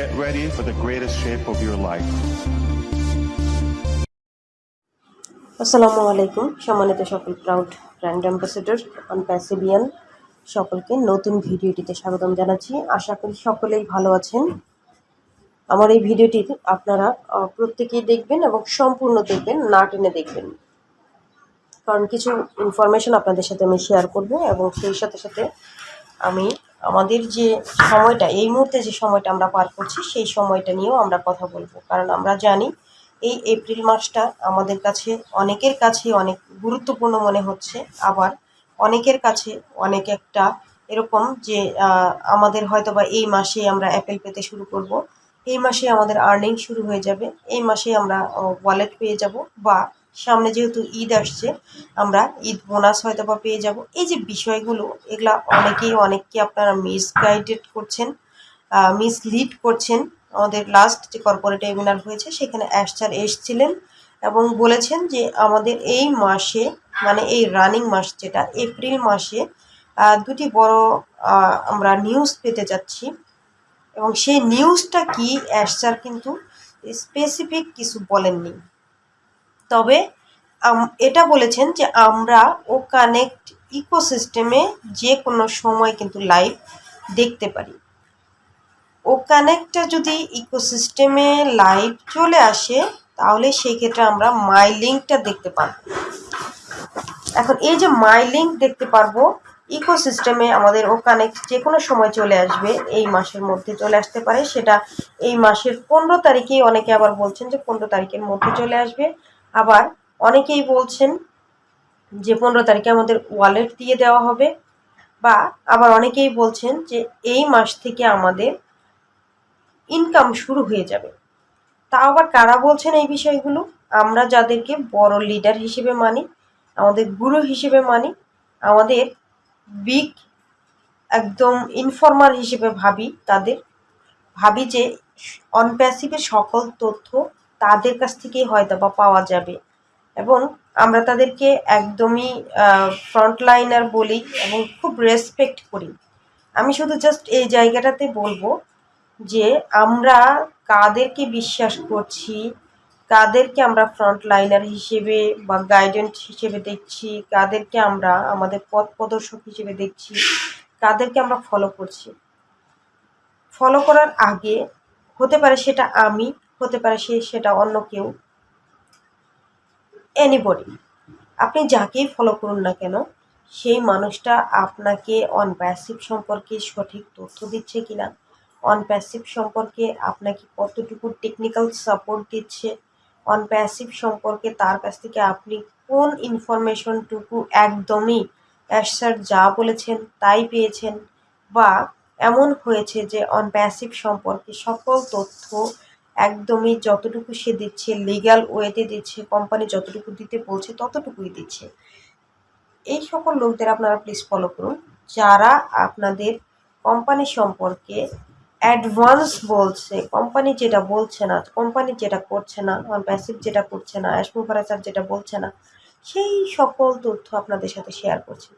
Get ready for the greatest shape of your life. আসসালামু আলাইকুম। সম্মানিত সকল প্রাউড ব্র্যান্ড অ্যাম্বাসেডর অন প্যাসিবিয়ান সকলকে নতুন ভিডিওটিতে স্বাগতম জানাচ্ছি। আশা করি সকলেই ভালো আছেন। আমার এই ভিডিওটি আপনারা প্রত্যেকেই দেখবেন এবং সম্পূর্ণ দেখবেন, না টেনে দেখবেন। কারণ কিছু ইনফরমেশন আপনাদের সাথে আমি শেয়ার করব এবং সেই সাথে সাথে আমি আমাদের যে সময়টা, এই মুহূর্তে যে সময়টা আমরা পার করছি, সেই সময়টা নিয়েও আমরা কথা বলব। কারণ আমরা জানি, এই এপ্রিল মাসটা আমাদের কাছে অনেকের কাছে অনেক গুরুত্বপূর্ণ মনে হচ্ছে। আবার অনেকের কাছে অনেক একটা এরকম যে আমাদের হয়তো বা এই মাসে আমরা অ্যাপেল পেতে শুরু করব। এই মাসে আমাদের আর্নিং শুরু হয়ে যাবে। এই মাসে আমরা ওয়ালেট পেয়ে যাব বা সামনে যেহেতু ঈদ আসছে, আমরা ঈদ বোনাস হয়তো বা পেয়ে যাব। এই যে বিষয়গুলো, এগুলা অনেকেই, অনেককে আপনারা মিসগাইডেড করছেন মিসলিড করছেন। আমাদের লাস্ট যে কর্পোরেট ওয়েবিনার হয়েছে, সেখানে অ্যাশচার এসছিলেন এবং বলেছেন যে আমাদের এই মাসে মানে এই রানিং মাস যেটা এপ্রিল মাসে দুটি বড় আমরা নিউজ পেতে যাচ্ছি। এবং সেই নিউজটা কি? অ্যাশচার কিন্তু স্পেসিফিক কিছু বলেননি। তবে এটা বলেছেন যে আমরা ও কানেক্ট ইকোসিস্টেমে যে কোনো সময় কিন্তু লাইভ দেখতে পারি। ও কানেক্টটা যদি ইকোসিস্টেমে লাইভ চলে আসে, তাহলে সেই ক্ষেত্রে আমরা মাই লিঙ্কটা দেখতে পারব। এখন এই যে মাই লিঙ্ক দেখতে পারব ইকোসিস্টেমে আমাদের ও কানেক্ট যে কোনো সময় চলে আসবে, এই মাসের মধ্যে চলে আসতে পারে। সেটা এই মাসের পনেরো তারিখেই অনেকে আবার বলছেন যে পনেরো তারিখের মধ্যে চলে আসবে। আবার অনেকেই বলছেন যে পনেরো তারিখে আমাদের ওয়ালেট দিয়ে দেওয়া হবে, বা আবার অনেকেই বলছেন যে এই মাস থেকে আমাদের ইনকাম শুরু হয়ে যাবে। তা আবার কারা বলছেন এই বিষয়গুলো? আমরা যাদেরকে বড় লিডার হিসেবে মানি, আমাদের গুরু হিসেবে মানি, আমাদের বিগ একদম ইনফর্মার হিসেবে ভাবি তাদের। ভাবি যে অনপ্যাসিভের সকল তথ্য তাদের কাছ থেকেই হয়তো বা পাওয়া যাবে। এবং আমরা তাদেরকে একদমই ফ্রন্টলাইনার বলি এবং খুব রেসপেক্ট করি। আমি শুধু জাস্ট এই জায়গাটাতে বলব যে আমরা কাদেরকে বিশ্বাস করছি, কাদেরকে আমরা ফ্রন্ট লাইনার হিসেবে বা গাইডেন্স হিসেবে দেখছি, কাদেরকে আমরা আমাদের পথ প্রদর্শক হিসেবে দেখছি, কাদেরকে আমরা ফলো করছি। ফলো করার আগে হতে পারে সেটা আমি হতে পারে সে সেটা অন্য কেউ। এনিবডি আপনি যাকেই ফলো করুন না কেন, সেই মানুষটা আপনাকে অন প্যাসিভ সম্পর্কে সঠিক তথ্য দিচ্ছে কিনা অন প্যাসিভ সম্পর্কে আপনাকে কতটুকু টেকনিক্যাল সাপোর্ট দিচ্ছে অন প্যাসিভ সম্পর্কে তার কাছ থেকে আপনি কোন ইনফরমেশনটুকু একদমই স্যার যা বলেছেন তাই পেয়েছেন, বা এমন হয়েছে যে অন প্যাসিভ সম্পর্কে সকল তথ্য একদমই যতটুকু সে দিচ্ছে লিগ্যাল ওয়েতে দিচ্ছে কোম্পানি যতটুকু দিতে বলছে, ততটুকুই দিচ্ছে। এই সকল লোকদের আপনারা প্লিজ ফলো করুন। যারা আপনাদের কোম্পানি সম্পর্কে অ্যাডভান্স বলছে কোম্পানি যেটা বলছে না কোম্পানি যেটা করছে না প্যাসিভ যেটা করছে না অ্যাসমুভারেচার যেটা বলছে না, সেই সকল তথ্য আপনাদের সাথে শেয়ার করছে।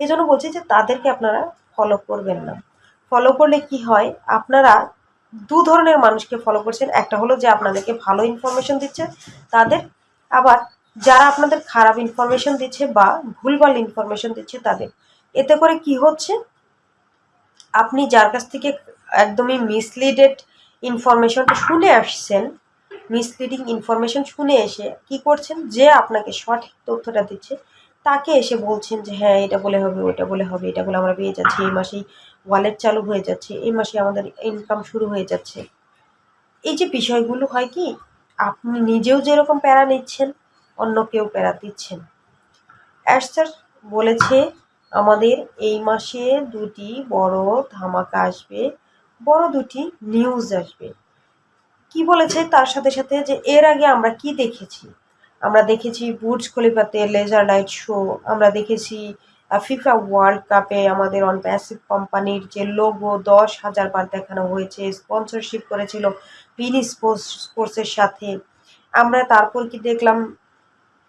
এই জন্য বলছি যে তাদেরকে আপনারা ফলো করবেন না। ফলো করলে কি হয়? আপনারা দু ধরনের মানুষকে ফলো করছেন। একটা হলো যে আপনাদেরকে ভালো ইনফরমেশন দিচ্ছে, তাদের আবার যারা আপনাদের খারাপ ইনফরমেশন দিচ্ছে বা ভুলভাল ইনফরমেশন দিচ্ছে তাদের। এতে করে কি হচ্ছে? আপনি যার কাছ থেকে একদমই মিসলিডেড ইনফরমেশনটা শুনে আসছেন মিসলিডিং ইনফরমেশন শুনে এসে কি করছেন? যে আপনাকে সঠিক তথ্যটা দিচ্ছে তাকে এসে বলছেন যে হ্যাঁ এটা বলে হবে ওটা বলে হবে, এটা বলে আমরা পেয়ে যাচ্ছি। এই মাসেই ওয়ালেট চালু হয়ে যাচ্ছে, এই মাসে আমাদের ইনকাম শুরু হয়ে যাচ্ছে। এই যে বিষয়গুলো হয় কি, আপনি নিজেও যেরকম প্যারা নিচ্ছেন, অন্য কেউ প্যারা দিচ্ছেন। অ্যাশ স্যার বলেছে, আমাদের এই মাসে দুটি বড় ধামাকা আসবে, বড় দুটি নিউজ আসবে। কি বলেছে তার সাথে সাথে যে, এর আগে আমরা কি দেখেছি? আমরা দেখেছি বুর্জ খলিফাতে লেজার লাইট শো, আমরা দেখেছি ফিফা ওয়ার্ল্ড কাপে আমাদের অন প্যাসিভ কোম্পানির যে লোগো দশ হাজার বার দেখানো হয়েছে স্পন্সরশিপ করেছিল পিনি স্পোর্টস স্পোর্টসের সাথে। আমরা তারপর কি দেখলাম?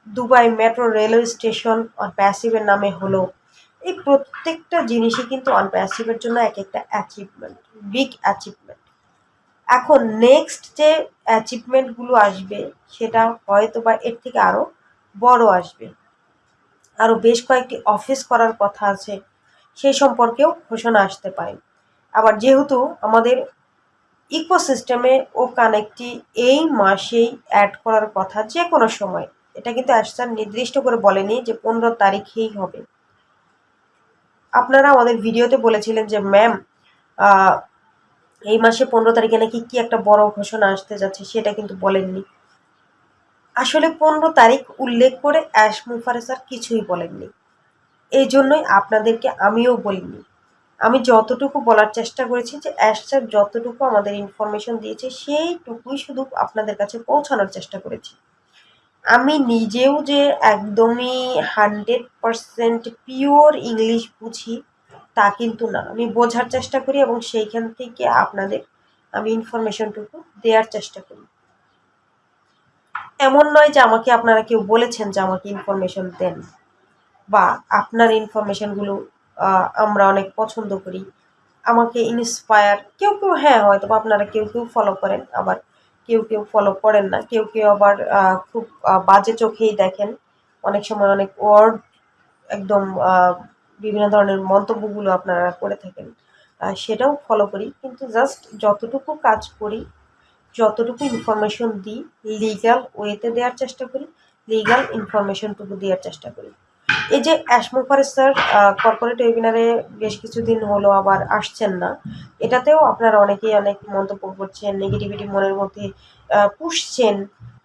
Dubai metro railway station on প্যাসিভের নামে হলো। এই প্রত্যেকটা জিনিসই কিন্তু অন প্যাসিভের জন্য এক একটা অ্যাচিভমেন্ট বিগ অ্যাচিভমেন্ট এখন নেক্সট যে অ্যাচিভমেন্টগুলো আসবে, সেটা হয়তো বা এর থেকে আরও বড় আসবে। আরও বেশ কয়েকটি অফিস করার কথা আছে সেই সম্পর্কেও ঘোষণা আসতে পারে। আবার যেহেতু আমাদের ইকোসিস্টেমে ও কানেক্টটি এই মাসেই অ্যাড করার কথা যে কোনো সময়, এটা কিন্তু অ্যাসার নির্দিষ্ট করে বলেনি যে পনেরো তারিখেই হবে। আপনারা আমাদের ভিডিওতে বলেছিলেন যে ম্যাম এই মাসে পনেরো তারিখে নাকি কি একটা বড় ঘোষণা আসতে যাচ্ছে সেটা কিন্তু বলেননি। আসলে পনেরো তারিখ উল্লেখ করে অ্যাশ মুফারেসার কিছুই বলেননি। এই জন্যই আপনাদেরকে আমিও বলিনি। আমি যতটুকু বলার চেষ্টা করেছি যে অ্যাশ স্যার যতটুকু আমাদের ইনফরমেশন দিয়েছে সেইটুকুই শুধু আপনাদের কাছে পৌঁছানোর চেষ্টা করেছি। আমি নিজেও যে একদমই হান্ড্রেড পারসেন্ট পিওর ইংলিশ বুঝি তা কিন্তু না। আমি বোঝার চেষ্টা করি এবং সেইখান থেকে আপনাদের আমি ইনফরমেশনটুকু দেওয়ার চেষ্টা করি। এমন নয় যে আমাকে আপনারা কেউ বলেছেন যে আমাকে ইনফরমেশন দেন। বা আপনার ইনফরমেশনগুলো আমরা অনেক পছন্দ করি। আমাকে ইন্সপায়ার কেউ কেউ হ্যাঁ হয়তো আপনারা কেউ কেউ ফলো করেন, আবার কেউ কেউ ফলো করেন না। কেউ কেউ আবার খুব বাজে চোখেই দেখেন। অনেক সময় অনেক ওয়ার্ড একদম বিভিন্ন ধরনের মন্তব্যগুলো আপনারা করে থাকেন সেটাও ফলো করি। কিন্তু জাস্ট যতটুকু কাজ করি, যতটুকু ইনফরমেশন দিই লিগাল ওয়েতে দেওয়ার চেষ্টা করি লিগাল ইনফরমেশনটুকু দেওয়ার চেষ্টা করি। এই যে অ্যাসমোফার স্যার কর্পোরেট ওয়েবিনারে বেশ কিছুদিন হলো আবার আসছেন না। এটাতেও আপনারা অনেকেই অনেক মন্তব্য করছেন নেগেটিভিটি মনের মধ্যে পুষছেন।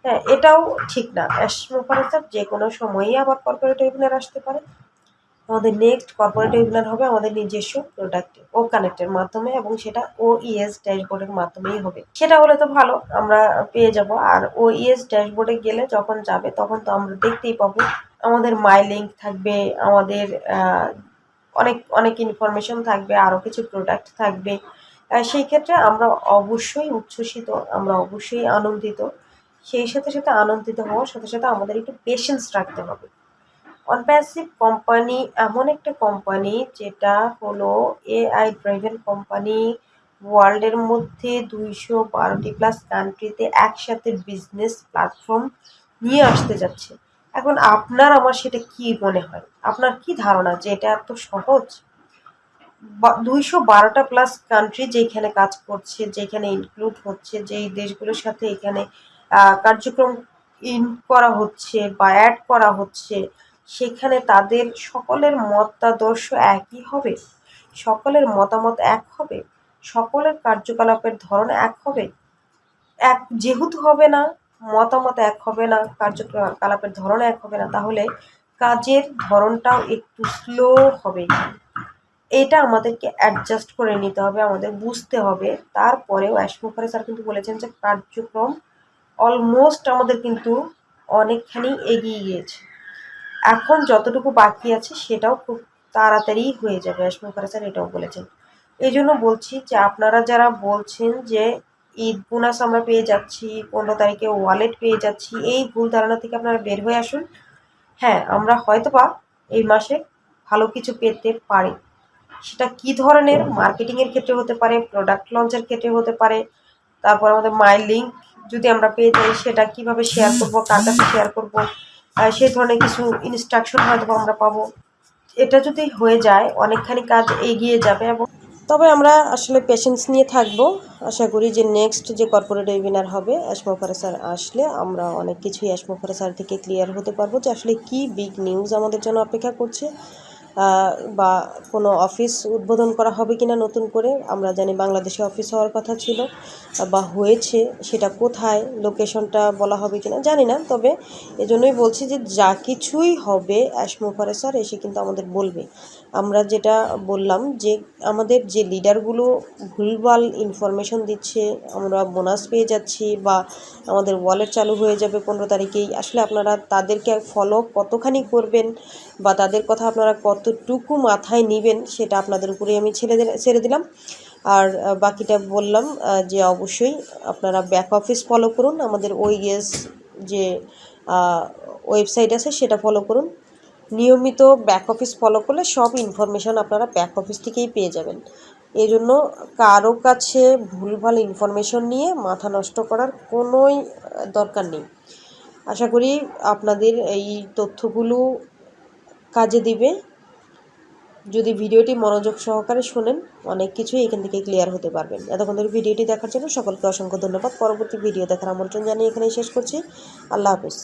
হ্যাঁ এটাও ঠিক না। অ্যাসমোফার স্যার যে কোনো সময়ই আবার কর্পোরেট ওয়েবিনার আসতে পারে। আমাদের নেক্সট কর্পোরেট ওয়েবিনার হবে আমাদের নিজস্ব প্রোডাক্ট ও কানেক্টের মাধ্যমে এবং সেটা ও ইএস ড্যাশবোর্ডের মাধ্যমেই হবে। সেটা হলে তো ভালো, আমরা পেয়ে যাব। আর ও ইএস ড্যাশবোর্ডে গেলে যখন যাবে, তখন তো আমরা দেখতেই পাবো আমাদের মাই লিঙ্ক থাকবে, আমাদের অনেক অনেক ইনফরমেশন থাকবে আরও কিছু প্রোডাক্ট থাকবে। সেই ক্ষেত্রে আমরা অবশ্যই উচ্ছ্বসিত, আমরা অবশ্যই আনন্দিত। সেই সাথে সাথে আনন্দিত হওয়ার সাথে সাথে আমাদের একটু পেশেন্স রাখতে হবে। অনপ্যাসিভ কোম্পানি এমন একটা কোম্পানি যেটা হলো এআই ড্রাইভেন কোম্পানি ওয়ার্ল্ডের মধ্যে দুইশো বারোটি প্লাস কান্ট্রিতে একসাথে বিজনেস প্ল্যাটফর্ম নিয়ে আসতে যাচ্ছে। এখন আপনার আমার সেটা কি মনে হয়? আপনার কি ধারণা যে এটা এত সহজ? দুইশো বারোটা প্লাস কান্ট্রি যেখানে কাজ করছে, যেখানে ইনক্লুড হচ্ছে, যেই দেশগুলোর সাথে এখানে কার্যক্রম ইন করা হচ্ছে বা অ্যাড করা হচ্ছে সেখানে তাদের সকলের মতাদর্শ একই হবে, সকলের মতামত এক হবে, সকলের কার্যকলাপের ধরন এক হবে। এক যেহেতু হবে না, মতামত এক হবে না, কার্যকলাপের ধরন এক হবে না, তাহলে কাজের ধরনটাও একটু স্লো হবে। এটা আমাদেরকে অ্যাডজাস্ট করে নিতে হবে, আমাদের বুঝতে হবে। তারপরেও অ্যাশমুখারে স্যার কিন্তু বলেছেন যে কার্যক্রম অলমোস্ট আমাদের কিন্তু অনেকখানি এগিয়ে গিয়েছে। এখন যতটুকু বাকি আছে সেটাও খুব তাড়াতাড়ি হয়ে যাবে অ্যাশমুখারে স্যার এটাও বলেছেন। এই জন্য বলছি যে আপনারা যারা বলছেন যে ঈদ বোনাস আমরা পেয়ে যাচ্ছি, পনেরো তারিখে ওয়ালেট পেয়ে যাচ্ছি, এই ভুল ধারণা থেকে আপনারা বের হয়ে আসুন। হ্যাঁ আমরা হয়তো বা এই মাসে ভালো কিছু পেতে পারি। সেটা কি ধরনের? মার্কেটিংয়ের ক্ষেত্রে হতে পারে প্রোডাক্ট লঞ্চের ক্ষেত্রে হতে পারে, তারপর আমাদের মাই লিঙ্ক যদি আমরা পেয়ে যাই সেটা কীভাবে শেয়ার করব, কার কাছে শেয়ার করব সেই ধরনের কিছু ইনস্ট্রাকশন হয়তো আমরা পাবো। এটা যদি হয়ে যায়, অনেকখানি কাজ এগিয়ে যাবে এবং তবে আমরা আসলে পেশেন্স নিয়ে থাকব। আশা করি যে নেক্সট যে কর্পোরেট ওয়েবিনার হবে অ্যাসমোফারে স্যার আসলে আমরা অনেক কিছুই অ্যাসমোফারে স্যার থেকে ক্লিয়ার হতে পারব যে আসলে কি বিগ নিউজ আমাদের জন্য অপেক্ষা করছে। বা কোনো অফিস উদ্বোধন করা হবে কিনা নতুন করে, আমরা জানি বাংলাদেশে অফিস হওয়ার কথা ছিল, বা হয়েছে, সেটা কোথায়, লোকেশনটা বলা হবে কিনা জানি না, তবে এজন্যই বলছি যে যা কিছুই হবে অ্যাসমোফারে স্যার এসে কিন্তু আমাদের বলবে। আমরা যেটা বললাম যে আমাদের যে লিডারগুলো ভুলভাল ইনফরমেশন দিচ্ছে, আমরা বোনাস পেয়ে যাচ্ছি, বা আমাদের ওয়ালেট চালু হয়ে যাবে পনেরো তারিখেই, আসলে আপনারা তাদেরকে ফলো কতখানি করবেন, বা তাদের কথা আপনারা কতটুকু মাথায় নেবেন সেটা আপনাদের উপরেই আমি ছেড়ে দিলাম ছেড়ে দিলাম। আর বাকিটা বললাম যে অবশ্যই আপনারা ব্যাক অফিস ফলো করুন। আমাদের ওই ওইএস যে ওয়েবসাইট আছে সেটা ফলো করুন। নিয়মিত ব্যাক অফিস ফলো করলে সব ইনফরমেশান আপনারা ব্যাক অফিস থেকেই পেয়ে যাবেন। এই জন্য কারও কাছে ভুলভাল ইনফরমেশন নিয়ে মাথা নষ্ট করার কোনোই দরকার নেই। আশা করি আপনাদের এই তথ্যগুলো কাজে দিবে। যদি ভিডিওটি মনোযোগ সহকারে শোনেন, অনেক কিছুই এখান থেকে ক্লিয়ার হতে পারবেন। এতক্ষণ ধরে ভিডিওটি দেখার জন্য সকলকে অসংখ্য ধন্যবাদ। পরবর্তী ভিডিও দেখার আমন্ত্রণ জানিয়ে এখানেই শেষ করছি। আল্লাহ হাফিজ।